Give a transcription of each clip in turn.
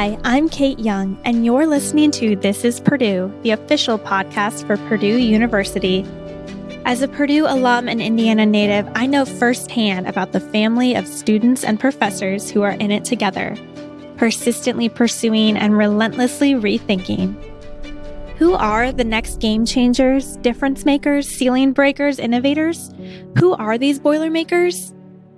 Hi, I'm Kate Young, and you're listening to This is Purdue, the official podcast for Purdue University. As a Purdue alum and Indiana native, I know firsthand about the family of students and professors who are in it together, persistently pursuing and relentlessly rethinking. Who are the next game changers, difference makers, ceiling breakers, innovators? Who are these Boilermakers?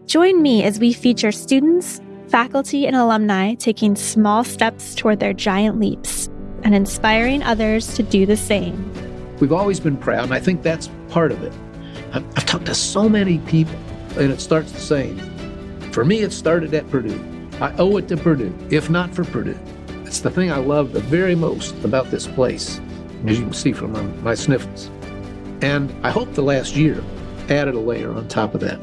Join me as we feature students, faculty, and alumni taking small steps toward their giant leaps and inspiring others to do the same. We've always been proud, and I think that's part of it. I've, I've talked to so many people, and it starts the same. For me, it started at Purdue. I owe it to Purdue, if not for Purdue. It's the thing I love the very most about this place, as you can see from my, my sniffles. And I hope the last year added a layer on top of that.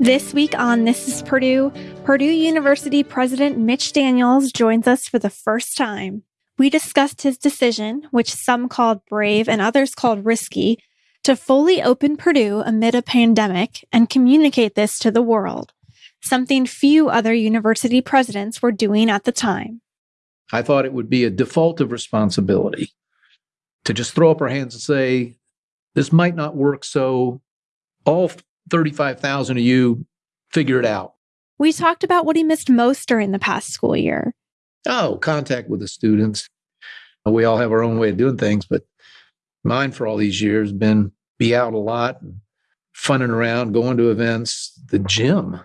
This week on This is Purdue, Purdue University President Mitch Daniels joins us for the first time. We discussed his decision, which some called brave and others called risky, to fully open Purdue amid a pandemic and communicate this to the world, something few other university presidents were doing at the time. I thought it would be a default of responsibility to just throw up our hands and say, this might not work, so all 35,000 of you figure it out. We talked about what he missed most during the past school year. Oh, contact with the students. We all have our own way of doing things, but mine for all these years been be out a lot, funning around, going to events, the gym.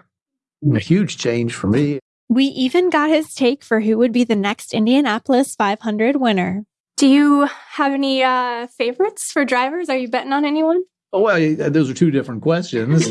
A huge change for me. We even got his take for who would be the next Indianapolis 500 winner. Do you have any uh, favorites for drivers? Are you betting on anyone? Oh, well, those are two different questions.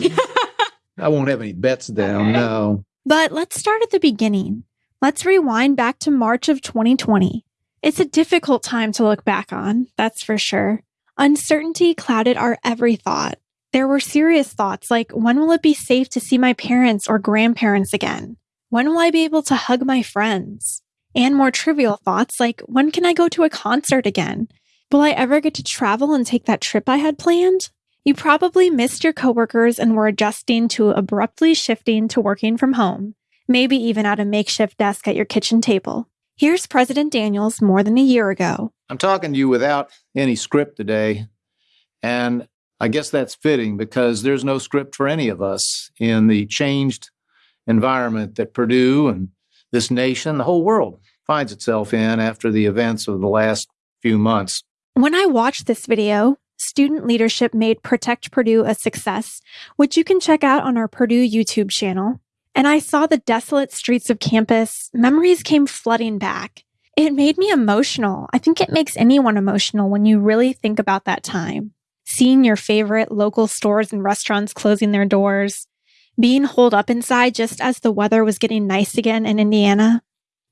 I won't have any bets down, okay. no. But let's start at the beginning. Let's rewind back to March of 2020. It's a difficult time to look back on, that's for sure. Uncertainty clouded our every thought. There were serious thoughts like when will it be safe to see my parents or grandparents again? When will I be able to hug my friends? And more trivial thoughts like when can I go to a concert again? Will I ever get to travel and take that trip I had planned? You probably missed your coworkers and were adjusting to abruptly shifting to working from home, maybe even at a makeshift desk at your kitchen table. Here's President Daniels more than a year ago. I'm talking to you without any script today, and I guess that's fitting because there's no script for any of us in the changed environment that Purdue and this nation, the whole world, finds itself in after the events of the last few months. When I watched this video, student leadership made Protect Purdue a success, which you can check out on our Purdue YouTube channel. And I saw the desolate streets of campus, memories came flooding back. It made me emotional. I think it makes anyone emotional when you really think about that time. Seeing your favorite local stores and restaurants closing their doors, being holed up inside just as the weather was getting nice again in Indiana.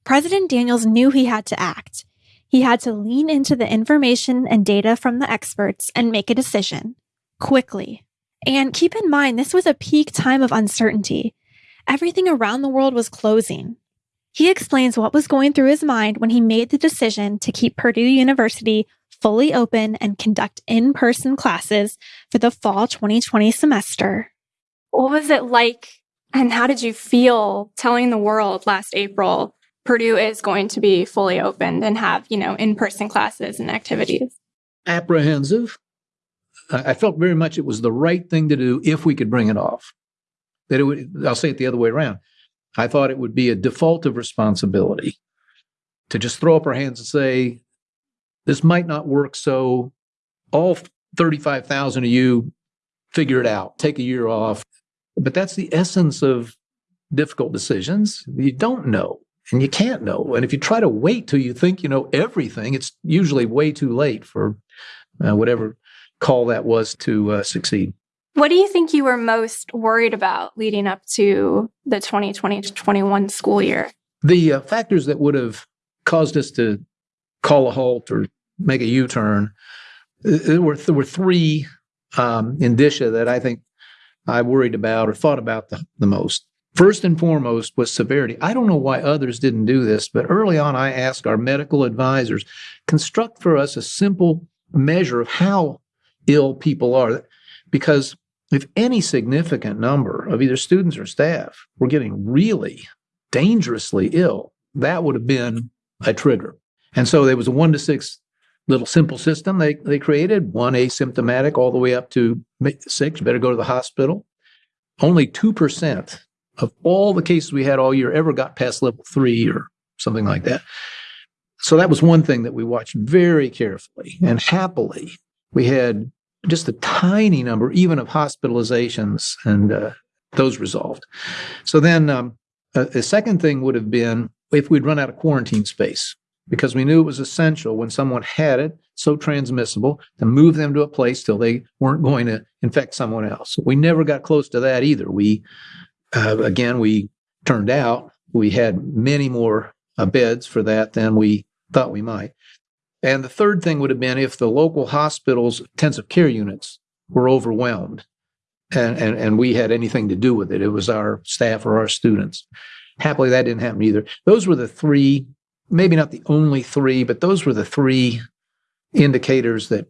President Daniels knew he had to act. He had to lean into the information and data from the experts and make a decision quickly. And keep in mind, this was a peak time of uncertainty. Everything around the world was closing. He explains what was going through his mind when he made the decision to keep Purdue University fully open and conduct in person classes for the fall 2020 semester. What was it like, and how did you feel telling the world last April Purdue is going to be fully opened and have, you know, in-person classes and activities? Apprehensive. I felt very much it was the right thing to do if we could bring it off. That it would, I'll say it the other way around. I thought it would be a default of responsibility to just throw up our hands and say, this might not work. So all 35,000 of you figure it out, take a year off. But that's the essence of difficult decisions. You don't know and you can't know. And if you try to wait till you think you know everything, it's usually way too late for uh, whatever call that was to uh, succeed. What do you think you were most worried about leading up to the 2020 to 21 school year? The uh, factors that would have caused us to call a halt or make a U turn, there were, there were three um, indicia that I think I worried about or thought about the, the most. First and foremost was severity. I don't know why others didn't do this, but early on I asked our medical advisors, construct for us a simple measure of how ill people are. Because if any significant number of either students or staff were getting really dangerously ill, that would have been a trigger. And so there was a one to six little simple system they, they created, one asymptomatic all the way up to six, better go to the hospital. Only 2% of all the cases we had all year ever got past level three or something like that. So that was one thing that we watched very carefully and happily. We had just a tiny number, even of hospitalizations, and uh, those resolved. So then um, a, a second thing would have been if we'd run out of quarantine space because we knew it was essential when someone had it, so transmissible, to move them to a place till they weren't going to infect someone else. We never got close to that either. We, uh, again, we turned out we had many more uh, beds for that than we thought we might. And the third thing would have been if the local hospitals' intensive care units were overwhelmed and, and, and we had anything to do with it. It was our staff or our students. Happily, that didn't happen either. Those were the three, maybe not the only three, but those were the three indicators that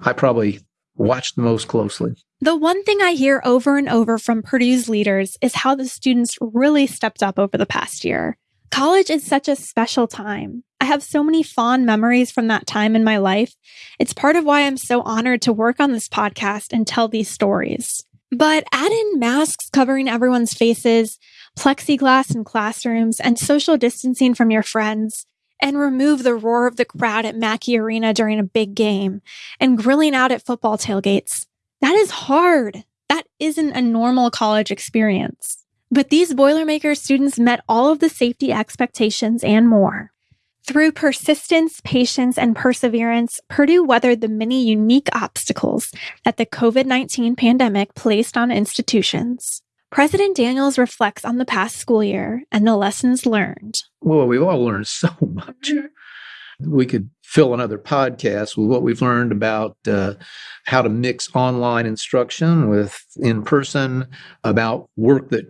I probably watched the most closely. The one thing I hear over and over from Purdue's leaders is how the students really stepped up over the past year. College is such a special time. I have so many fond memories from that time in my life. It's part of why I'm so honored to work on this podcast and tell these stories. But add in masks covering everyone's faces, plexiglass in classrooms, and social distancing from your friends, and remove the roar of the crowd at Mackey Arena during a big game, and grilling out at football tailgates. That is hard. That isn't a normal college experience. But these Boilermaker students met all of the safety expectations and more. Through persistence, patience, and perseverance, Purdue weathered the many unique obstacles that the COVID 19 pandemic placed on institutions. President Daniels reflects on the past school year and the lessons learned. Well, we've all learned so much. We could fill another podcast with what we've learned about uh, how to mix online instruction with in person, about work that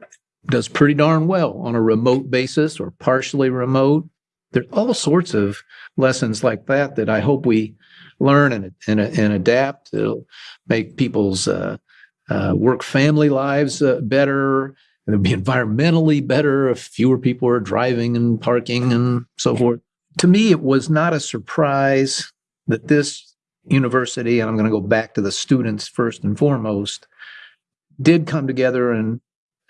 does pretty darn well on a remote basis or partially remote. There's all sorts of lessons like that that I hope we learn and and, and adapt. It'll make people's uh, uh, work family lives uh, better. It'll be environmentally better if fewer people are driving and parking and so forth. To me, it was not a surprise that this university, and I'm going to go back to the students first and foremost, did come together and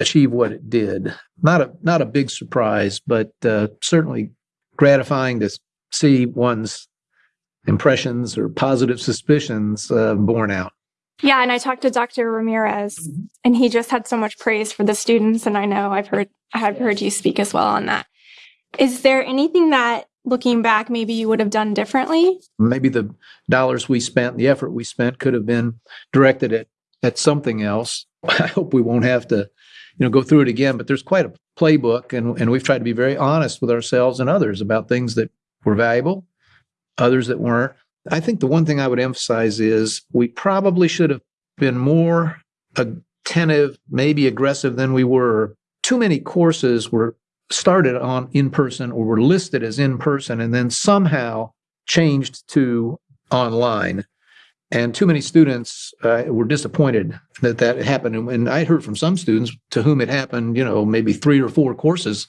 achieve what it did. Not a not a big surprise, but uh, certainly gratifying to see one's impressions or positive suspicions uh, borne out. Yeah, and I talked to Dr. Ramirez, mm-hmm. and he just had so much praise for the students, and I know I've heard I've heard you speak as well on that. Is there anything that looking back maybe you would have done differently? Maybe the dollars we spent, the effort we spent could have been directed at at something else. I hope we won't have to you know go through it again but there's quite a playbook and, and we've tried to be very honest with ourselves and others about things that were valuable others that weren't i think the one thing i would emphasize is we probably should have been more attentive maybe aggressive than we were too many courses were started on in person or were listed as in person and then somehow changed to online and too many students uh, were disappointed that that happened. And I heard from some students to whom it happened, you know, maybe three or four courses,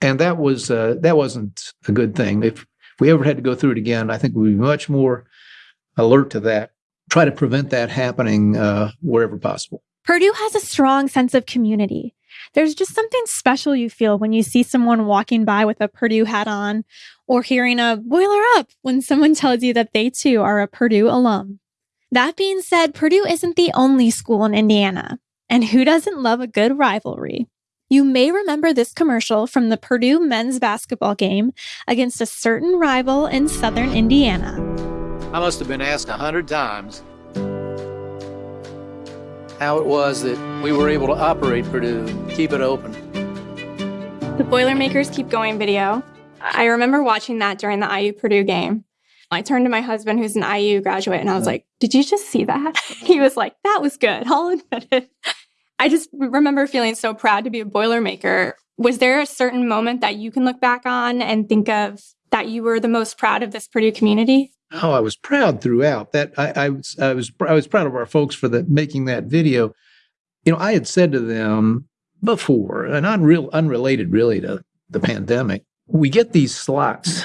and that was uh, that wasn't a good thing. If, if we ever had to go through it again, I think we'd be much more alert to that. Try to prevent that happening uh, wherever possible. Purdue has a strong sense of community. There's just something special you feel when you see someone walking by with a Purdue hat on or hearing a boiler up when someone tells you that they too are a Purdue alum. That being said, Purdue isn't the only school in Indiana. And who doesn't love a good rivalry? You may remember this commercial from the Purdue men's basketball game against a certain rival in southern Indiana. I must have been asked a hundred times how it was that we were able to operate Purdue, keep it open. The Boilermakers Keep Going video. I remember watching that during the IU Purdue game. I turned to my husband, who's an IU graduate, and I was like, Did you just see that? he was like, That was good. I'll admit it. I just remember feeling so proud to be a Boilermaker. Was there a certain moment that you can look back on and think of that you were the most proud of this Purdue community? Oh, I was proud throughout. That I, I was I was I was proud of our folks for the making that video. You know, I had said to them before, and unreal unrelated really to the pandemic, we get these slots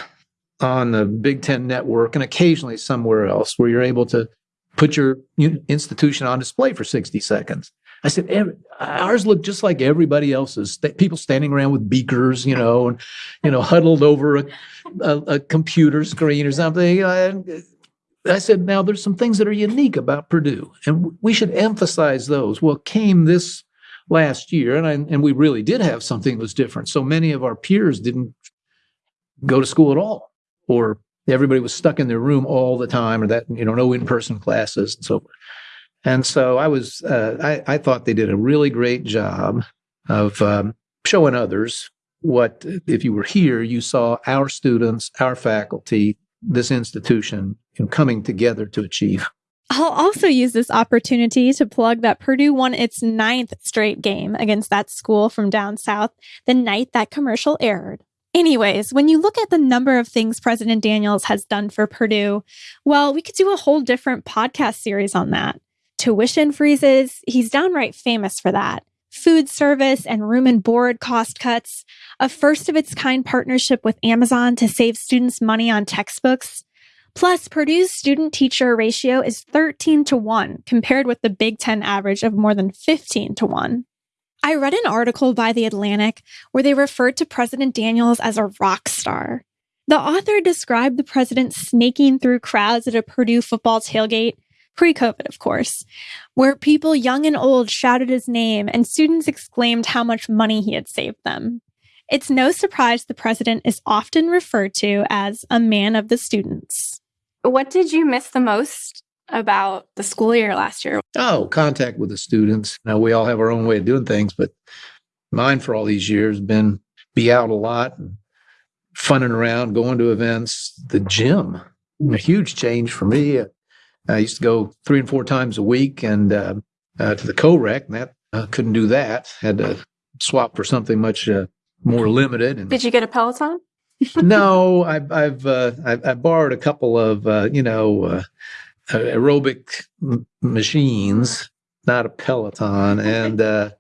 on the Big Ten network and occasionally somewhere else where you're able to put your institution on display for 60 seconds. I said, ours look just like everybody else's. People standing around with beakers, you know, and you know, huddled over a, a, a computer screen or something. Uh, I said, now there's some things that are unique about Purdue, and we should emphasize those. Well, came this last year, and I, and we really did have something that was different. So many of our peers didn't go to school at all, or everybody was stuck in their room all the time, or that you know, no in-person classes and so forth. And so I was, uh, I, I, thought they did a really great job of um, showing others what, if you were here, you saw our students, our faculty, this institution you coming together to achieve. I'll also use this opportunity to plug that Purdue won its ninth straight game against that school from down south the night that commercial aired. Anyways, when you look at the number of things President Daniels has done for Purdue, well, we could do a whole different podcast series on that tuition freezes. He's downright famous for that. Food service and room and board cost cuts, a first of its kind partnership with Amazon to save students money on textbooks. Plus, Purdue's student teacher ratio is 13 to 1 compared with the Big Ten average of more than 15 to 1. I read an article by The Atlantic where they referred to President Daniels as a rock star. The author described the president snaking through crowds at a Purdue football tailgate pre COVID, of course, where people young and old shouted his name and students exclaimed how much money he had saved them. It's no surprise the president is often referred to as a man of the students. What did you miss the most about the school year last year? Oh, contact with the students. Now, we all have our own way of doing things, but mine for all these years been be out a lot and funning around, going to events, the gym. A huge change for me. I used to go three and four times a week and uh, uh, to the co-rec, and that uh, couldn't do that. Had to swap for something much uh, more limited. And, Did you get a Peloton? no, I've I've, uh, I've, i borrowed a couple of uh, you know aerobic m- machines, not a Peloton, and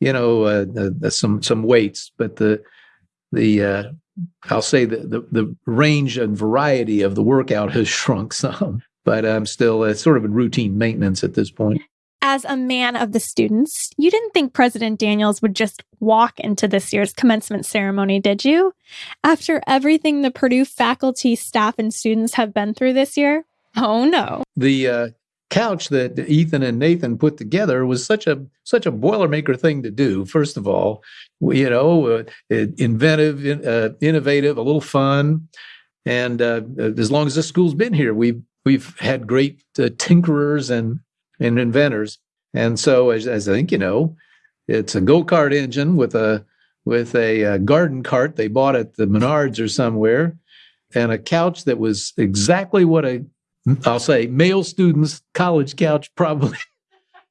you know some some weights, but the the I'll say the, the the range and variety of the workout has shrunk some but I'm still uh, sort of in routine maintenance at this point. As a man of the students, you didn't think President Daniels would just walk into this year's commencement ceremony, did you? After everything the Purdue faculty, staff, and students have been through this year? Oh no. The uh, couch that Ethan and Nathan put together was such a such a boilermaker thing to do. First of all, you know, uh, inventive, uh, innovative, a little fun, and uh, as long as this school's been here, we've we've had great uh, tinkerers and and inventors. And so, as, as I think you know, it's a go kart engine with a with a, a, uh, garden cart they bought at the Menards or somewhere, and a couch that was exactly what a I'll say male student's college couch probably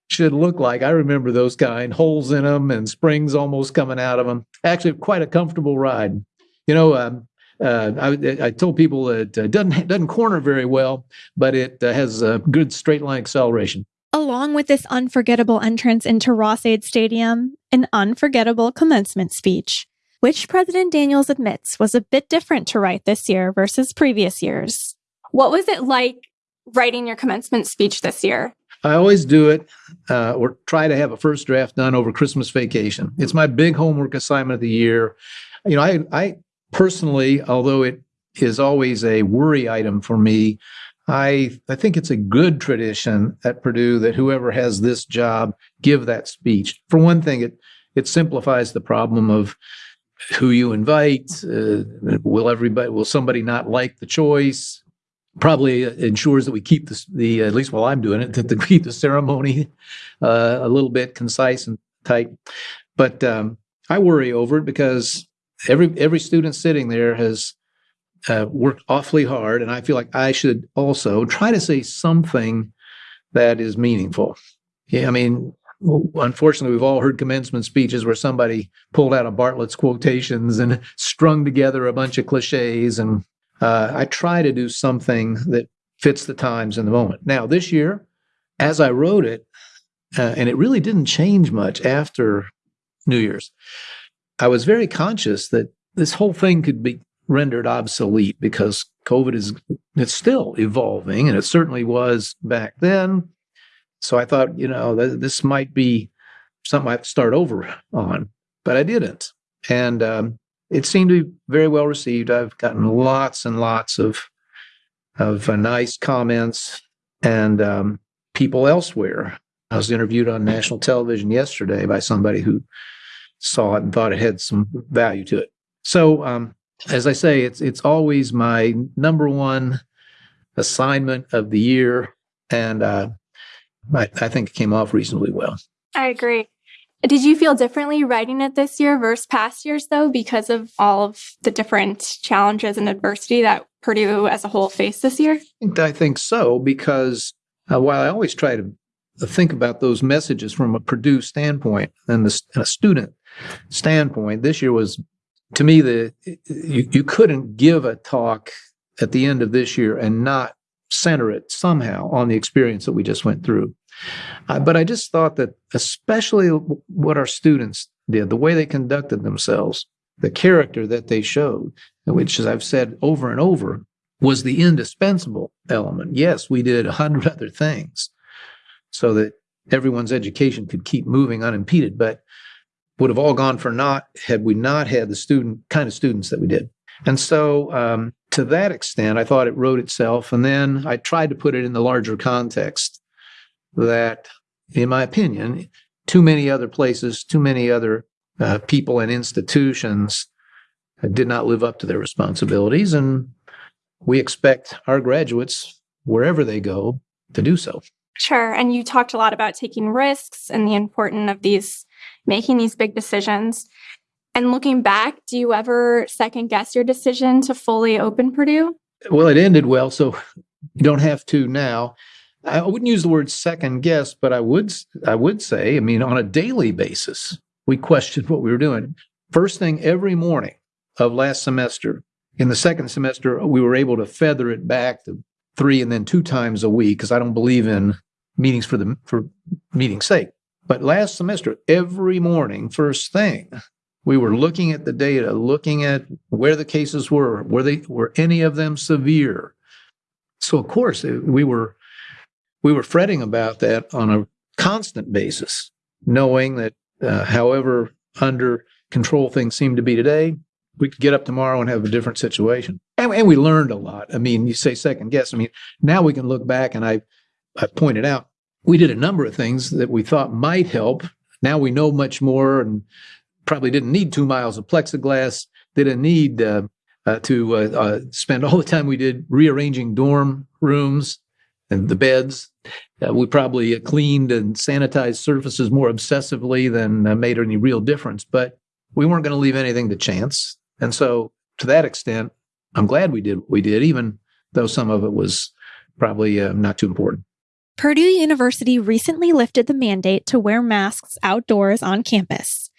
should look like. I remember those kind, holes in them and springs almost coming out of them. Actually, quite a comfortable ride. You know, um, uh, I, I, told people it uh, doesn't doesn't corner very well, but it uh, has a good straight line acceleration. Along with this unforgettable entrance into Ross-Ade Stadium, an unforgettable commencement speech, which President Daniels admits was a bit different to write this year versus previous years. What was it like writing your commencement speech this year? I always do it uh, or try to have a first draft done over Christmas vacation. It's my big homework assignment of the year. You know, I, I personally, although it is always a worry item for me, I I think it's a good tradition at Purdue that whoever has this job give that speech. For one thing, it it simplifies the problem of who you invite. Uh, will everybody? Will somebody not like the choice? Probably ensures that we keep the, the at least while I'm doing it, that we keep the ceremony uh, a little bit concise and tight. But um, I worry over it because every every student sitting there has uh, worked awfully hard, and I feel like I should also try to say something that is meaningful. Yeah, I mean, unfortunately, we've all heard commencement speeches where somebody pulled out of Bartlett's quotations and strung together a bunch of cliches, and uh, I try to do something that fits the times in the moment. Now, this year, as I wrote it, uh, and it really didn't change much after New Year's. I was very conscious that this whole thing could be rendered obsolete because COVID is it's still evolving, and it certainly was back then. So I thought, you know, th- this might be something I have to start over on, but I didn't, and um, it seemed to be very well received. I've gotten lots and lots of of uh, nice comments and um, people elsewhere. I was interviewed on national television yesterday by somebody who saw it and thought it had some value to it. So, um, as I say, it's it's always my number one assignment of the year, and uh, I, I think it came off reasonably well. I agree. Did you feel differently writing it this year versus past years, though, because of all of the different challenges and adversity that Purdue as a whole faced this year? I think so, because uh, while I always try to think about those messages from a Purdue standpoint and, the, and a student standpoint, this year was, to me, the you, you couldn't give a talk at the end of this year and not center it somehow on the experience that we just went through. Uh, but I just thought that, especially what our students did, the way they conducted themselves, the character that they showed, which, as I've said over and over, was the indispensable element. Yes, we did a hundred other things so that everyone's education could keep moving unimpeded, but would have all gone for naught had we not had the student kind of students that we did. And so, um, to that extent, I thought it wrote itself. And then I tried to put it in the larger context that, in my opinion, too many other places, too many other uh, people and institutions did not live up to their responsibilities. And we expect our graduates, wherever they go, to do so. Sure. And you talked a lot about taking risks and the importance of these making these big decisions. And looking back, do you ever second guess your decision to fully open Purdue? Well, it ended well, so you don't have to now. I wouldn't use the word second guess, but I would I would say, I mean, on a daily basis, we questioned what we were doing. First thing every morning of last semester, in the second semester, we were able to feather it back to three and then two times a week because I don't believe in meetings for the for meeting's sake. But last semester, every morning, first thing, we were looking at the data, looking at where the cases were, were they were any of them severe. So of course we were we were fretting about that on a constant basis, knowing that uh, however under control things seem to be today, we could get up tomorrow and have a different situation. And, and we learned a lot. I mean, you say second guess. I mean, now we can look back and I, I pointed out we did a number of things that we thought might help. Now we know much more and probably didn't need two miles of plexiglass, didn't need uh, uh, to uh, uh spend all the time we did rearranging dorm rooms and the beds. Uh, we probably cleaned and sanitized surfaces more obsessively than uh, made any real difference, but we weren't going to leave anything to chance. And so, to that extent, I'm glad we did what we did, even though some of it was probably uh, not too important. Purdue University recently lifted the mandate to wear masks outdoors on campus.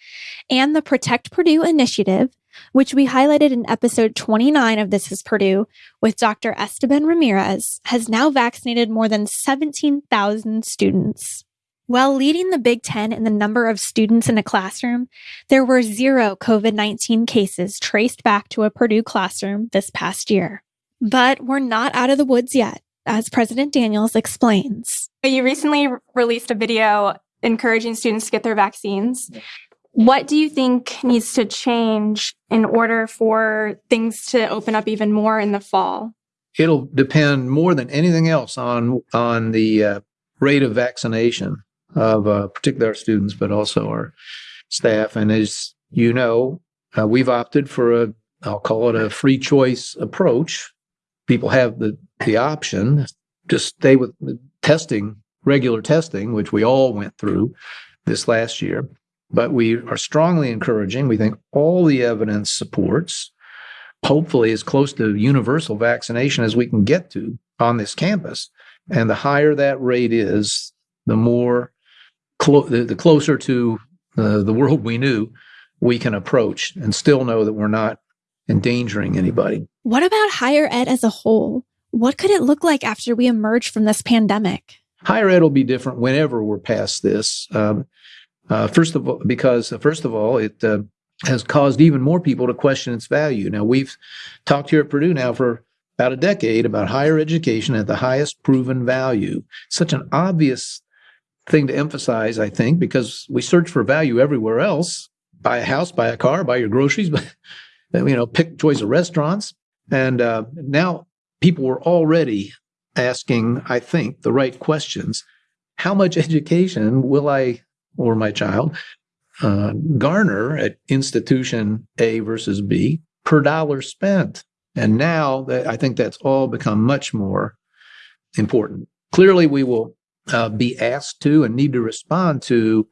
And the Protect Purdue initiative, which we highlighted in episode 29 of This is Purdue with Dr. Esteban Ramirez, has now vaccinated more than 17,000 students. While leading the Big Ten in the number of students in a classroom, there were zero COVID 19 cases traced back to a Purdue classroom this past year. But we're not out of the woods yet, as President Daniels explains. You recently released a video encouraging students to get their vaccines. What do you think needs to change in order for things to open up even more in the fall? It'll depend more than anything else on on the uh, rate of vaccination of uh, particularly our students, but also our staff. And as you know, uh, we've opted for a I'll call it a free choice approach. People have the the option to stay with testing, regular testing, which we all went through this last year but we are strongly encouraging. We think all the evidence supports, hopefully, as close to universal vaccination as we can get to on this campus. And the higher that rate is, the more clo- the, the, closer to uh, the world we knew we can approach and still know that we're not endangering anybody. What about higher ed as a whole? What could it look like after we emerge from this pandemic? Higher ed will be different whenever we're past this. Um, uh, first of all, because uh, first of all, it uh, has caused even more people to question its value. Now, we've talked here at Purdue now for about a decade about higher education at the highest proven value. Such an obvious thing to emphasize, I think, because we search for value everywhere else. Buy a house, buy a car, buy your groceries, you know, pick choice of restaurants. And uh, now people were already asking, I think, the right questions. How much education will I or my child uh, garner at institution A versus B per dollar spent? And now that I think that's all become much more important. Clearly, we will uh, be asked to and need to respond to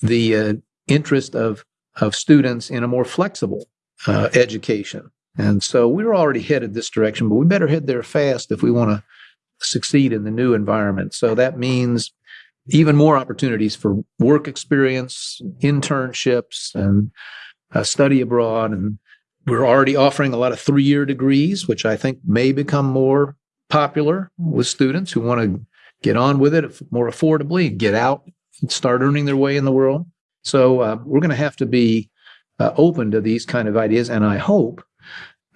the uh, interest of of students in a more flexible uh, education. And so we're already headed this direction, but we better head there fast if we want to succeed in the new environment. So that means even more opportunities for work experience, internships, and uh, study abroad. And we're already offering a lot of three year degrees, which I think may become more popular with students who want to get on with it more affordably, get out and start earning their way in the world. So uh, we're going to have to be uh, open to these kind of ideas, and I hope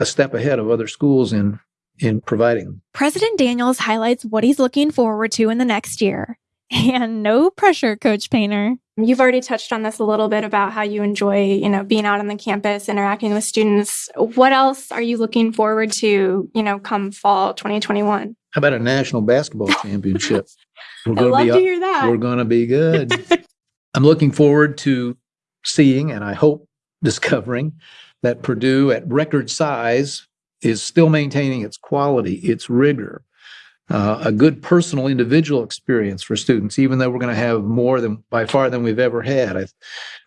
a step ahead of other schools in in providing. President Daniels highlights what he's looking forward to in the next year. And no pressure, Coach Painter. You've already touched on this a little bit about how you enjoy, you know, being out on the campus, interacting with students. What else are you looking forward to, you know, come fall 2021? How about a national basketball championship? We're going to be, to hear that. We're going to be good. I'm looking forward to seeing and I hope discovering that Purdue at record size is still maintaining its quality, its rigor, uh, a good personal individual experience for students, even though we're going to have more than by far than we've ever had. I,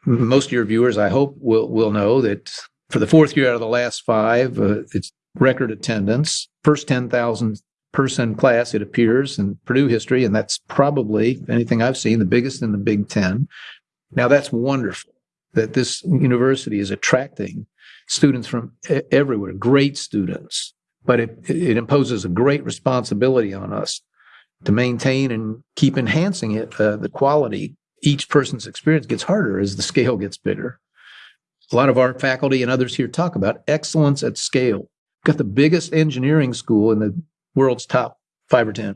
most of your viewers, I hope, will will know that for the fourth year out of the last five, uh, it's record attendance, first ten thousand person class, it appears, in Purdue history, and that's probably anything I've seen the biggest in the Big Ten. Now that's wonderful that this university is attracting students from everywhere, great students, but it, it imposes a great responsibility on us to maintain and keep enhancing it, uh, the quality. Each person's experience gets harder as the scale gets bigger. A lot of our faculty and others here talk about excellence at scale. We've got the biggest engineering school in the world's top five or 10.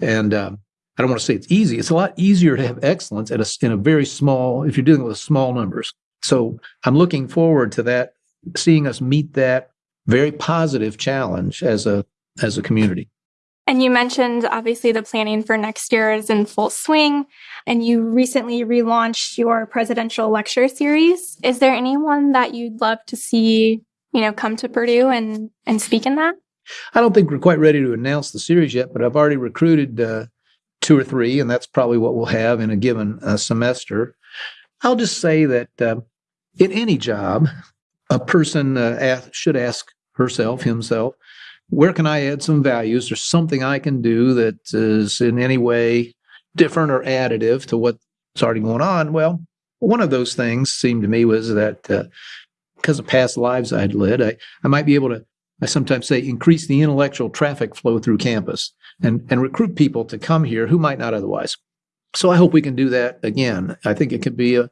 And um, I don't want to say it's easy. It's a lot easier to have excellence at a, in a very small, if you're dealing with small numbers. So I'm looking forward to that, seeing us meet that very positive challenge as a as a community. And you mentioned obviously the planning for next year is in full swing, and you recently relaunched your presidential lecture series. Is there anyone that you'd love to see, you know, come to Purdue and and speak in that? I don't think we're quite ready to announce the series yet, but I've already recruited uh, two or three, and that's probably what we'll have in a given uh, semester. I'll just say that uh, in any job, a person uh, ask, should ask herself, himself, where can I add some values? There's something I can do that is in any way different or additive to what's already going on. Well, one of those things seemed to me was that uh, because of past lives I'd led, I, I might be able to I sometimes say increase the intellectual traffic flow through campus and, and recruit people to come here who might not otherwise. So I hope we can do that again. I think it could be a,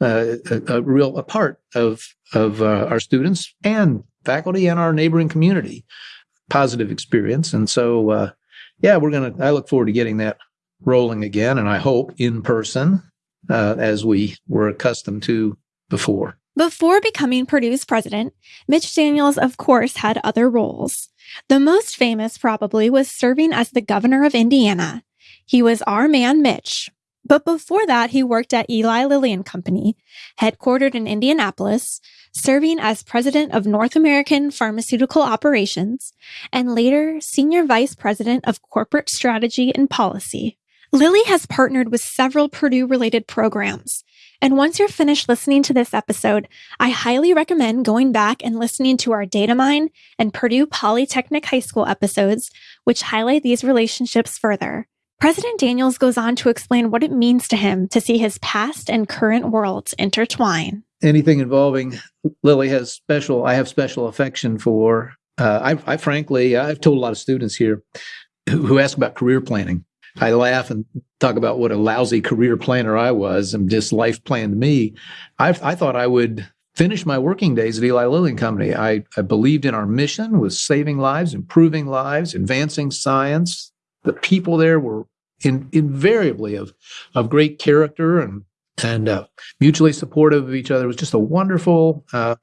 a, a real a part of, of uh, our students and faculty and our neighboring community positive experience. And so, uh, yeah, we're going to, I look forward to getting that rolling again. And I hope in person uh, as we were accustomed to before. Before becoming Purdue's president, Mitch Daniels, of course, had other roles. The most famous, probably, was serving as the governor of Indiana. He was our man, Mitch. But before that, he worked at Eli Lilly and Company, headquartered in Indianapolis, serving as president of North American Pharmaceutical Operations, and later senior vice president of corporate strategy and policy. Lilly has partnered with several Purdue related programs, and once you're finished listening to this episode, I highly recommend going back and listening to our Datamine and Purdue Polytechnic High School episodes, which highlight these relationships further. President Daniels goes on to explain what it means to him to see his past and current worlds intertwine. Anything involving Lilly has special, I have special affection for. Uh, I, I frankly, I've told a lot of students here who ask about career planning. I laugh and talk about what a lousy career planner I was and just life planned me. I, I thought I would finish my working days at Eli Lilly and Company. I, I believed in our mission was saving lives, improving lives, advancing science. The people there were in, invariably of of great character and and uh, mutually supportive of each other. It was just a wonderful uh,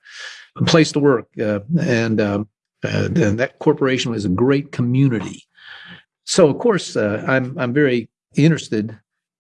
place to work, uh, and, um, uh, and that corporation was a great community. So, of course, uh, I'm I'm very interested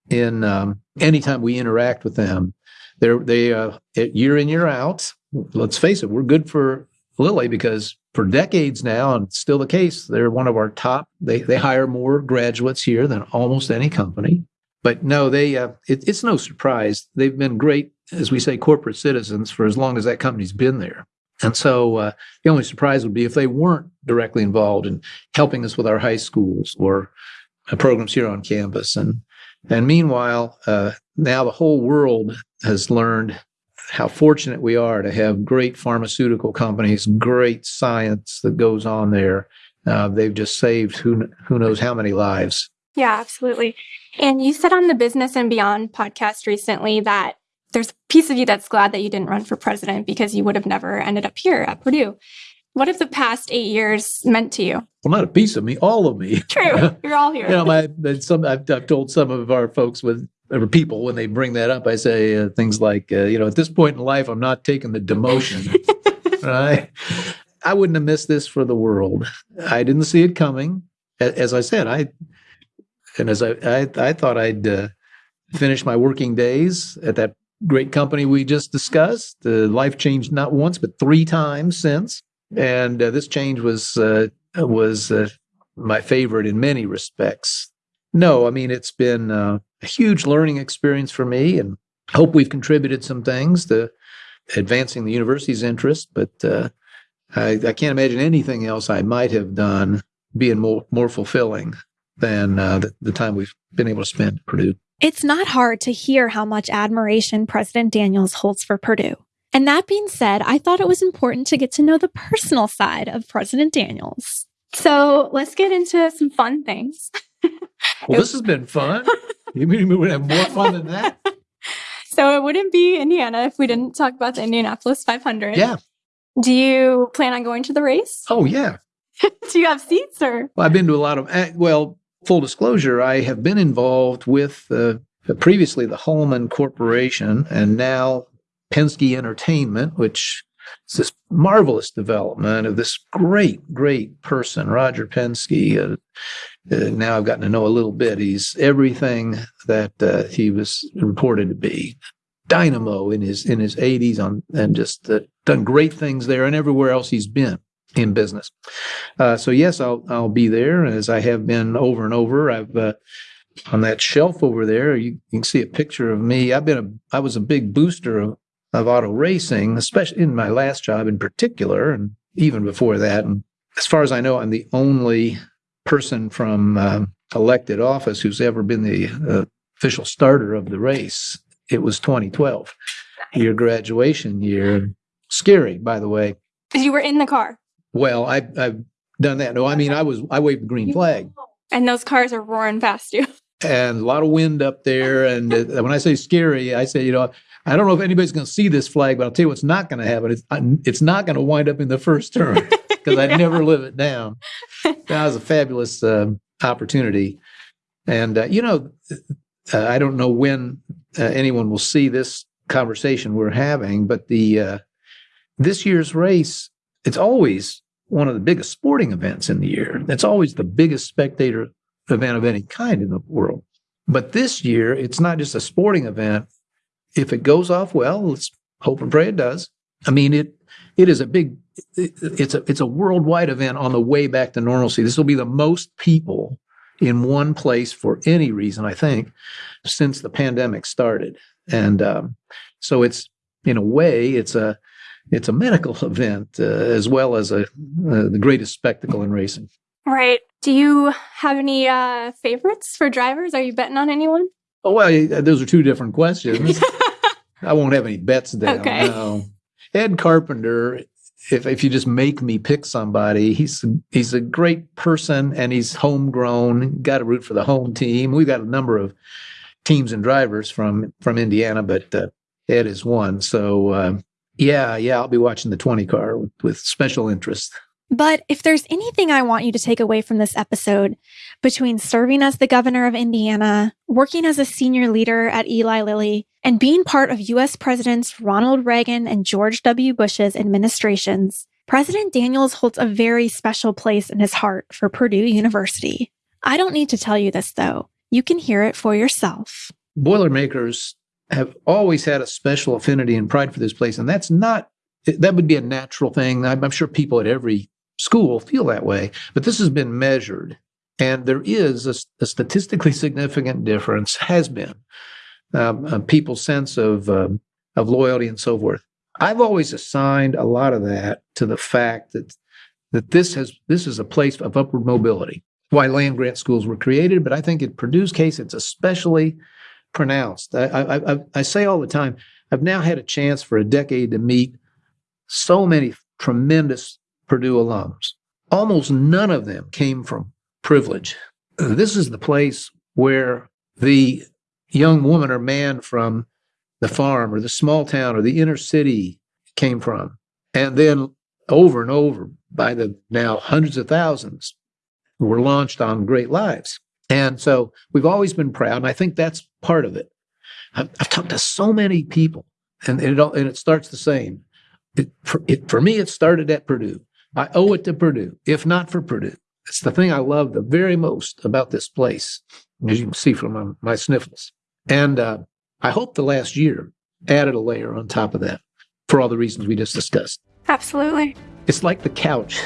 in um, anytime we interact with them. They're they uh, year in year out. Let's face it, we're good for Lilly because for decades now, and still the case, they're one of our top. They they hire more graduates here than almost any company. But no, they uh, it, it's no surprise. They've been great, as we say, corporate citizens for as long as that company's been there. And so uh, the only surprise would be if they weren't directly involved in helping us with our high schools or uh, programs here on campus. And and meanwhile, uh, now the whole world has learned how fortunate we are to have great pharmaceutical companies, great science that goes on there. Uh, they've just saved who who knows how many lives. Yeah, absolutely. And you said on the Business and Beyond podcast recently that there's a piece of you that's glad that you didn't run for president because you would have never ended up here at Purdue. What have the past eight years meant to you? Well, not a piece of me, all of me. True, you're all here. you know, my some I've, I've told some of our folks with or people when they bring that up, I say uh, things like, uh, you know, at this point in life, I'm not taking the demotion. right? I wouldn't have missed this for the world. I didn't see it coming. As I said, I and as I I, I thought I'd uh, finish my working days at that great company we just discussed. Uh, life changed not once but three times since, and uh, this change was uh, was uh, my favorite in many respects. No, I mean it's been uh, a huge learning experience for me, and hope we've contributed some things to advancing the university's interest. But uh, I, I can't imagine anything else I might have done being more more fulfilling than uh, the, the time we've been able to spend at Purdue. It's not hard to hear how much admiration President Daniels holds for Purdue. And that being said, I thought it was important to get to know the personal side of President Daniels. So let's get into some fun things. well, this has been fun. you mean we would have more fun than that? So it wouldn't be Indiana if we didn't talk about the Indianapolis 500. Yeah. Do you plan on going to the race? Oh, yeah. Do you have seats or? Well, I've been to a lot of, eh, well, full disclosure, I have been involved with uh, previously the Hulman Corporation and now Penske Entertainment, which is this marvelous development of this great, great person, Roger Penske. Uh, uh, now I've gotten to know a little bit. He's everything that uh, he was reported to be. Dynamo in his in his 80s on and just uh, done great things there and everywhere else he's been in business. Uh, so yes, I'll I'll be there as I have been over and over. I've uh, on that shelf over there. You, you, can see a picture of me. I've been a I was a big booster of, of auto racing, especially in my last job in particular, and even before that. And as far as I know, I'm the only person from uh, elected office who's ever been the uh, official starter of the race. It was 2012, your graduation year. Scary, by the way. You were in the car. Well, I, I've done that. No, I mean I was I waved the green flag. And those cars are roaring past you. And a lot of wind up there. And uh, when I say scary, I say, you know, I don't know if anybody's going to see this flag, but I'll tell you what's not going to happen. It's, it's not going to wind up in the first turn because yeah. I'd never live it down. That was a fabulous uh, opportunity. And, uh, you know, uh, I don't know when uh, anyone will see this conversation we're having, but the uh, this year's race, it's always one of the biggest sporting events in the year. It's always the biggest spectator event of any kind in the world. But this year, it's not just a sporting event. If it goes off well, let's hope and pray it does. I mean, it it is a big, it's a it's a worldwide event on the way back to normalcy. This will be the most people in one place for any reason, I think, since the pandemic started. And um, so it's in a way, it's a it's a medical event uh, as well as a uh, the greatest spectacle in racing. Right. Do you have any uh, favorites for drivers? Are you betting on anyone? Oh well, those are two different questions. I won't have any bets down. Okay. No. Ed Carpenter. If if you just make me pick somebody, he's he's a great person and he's homegrown. Got to root for the home team. We've got a number of teams and drivers from from Indiana, but uh, Ed is one. So uh, Yeah, yeah, I'll be watching the 20 car with, with special interest. But if there's anything I want you to take away from this episode, between serving as the governor of Indiana, working as a senior leader at Eli Lilly, and being part of US Presidents Ronald Reagan and George W. Bush's administrations, President Daniels holds a very special place in his heart for Purdue University. I don't need to tell you this, though. You can hear it for yourself. Boilermakers have always had a special affinity and pride for this place, and that's not, that would be a natural thing. I'm, I'm sure people at every school feel that way, but this has been measured. And there is a, a statistically significant difference, has been, um, people's sense of, um, of loyalty and so forth. I've always assigned a lot of that to the fact that that this has this is a place of upward mobility. Why land grant schools were created, but I think in Purdue's case, it's especially pronounced. I, I, I, I say all the time, I've now had a chance for a decade to meet so many tremendous Purdue alums. Almost none of them came from privilege. This is the place where the young woman or man from the farm or the small town or the inner city came from. And then over and over by the now hundreds of thousands were launched on great lives. And so we've always been proud. And I think that's part of it. I've, I've talked to so many people and, and, it, all, and it starts the same. It, for, it, for me, it started at Purdue. I owe it to Purdue. If not for Purdue, it's the thing I love the very most about this place, as you can see from my, my sniffles. And uh, I hope the last year added a layer on top of that for all the reasons we just discussed. Absolutely. It's like the couch.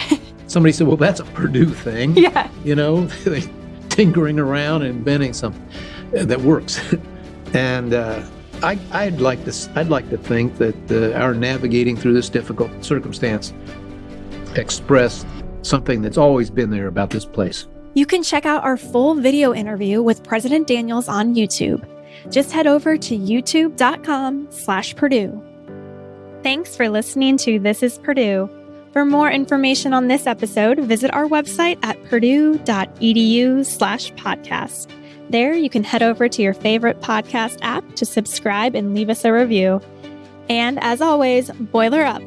Somebody said, well, that's a Purdue thing. Yeah. You know, tinkering around and inventing something that works. and uh, I, I'd like to, I'd like to think that uh, our navigating through this difficult circumstance expressed something that's always been there about this place. You can check out our full video interview with President Daniels on YouTube. Just head over to youtube.com slash Purdue. Thanks for listening to This is Purdue. For more information on this episode, visit our website at purdue.edu slash podcast. There, you can head over to your favorite podcast app to subscribe and leave us a review. And as always, boiler up.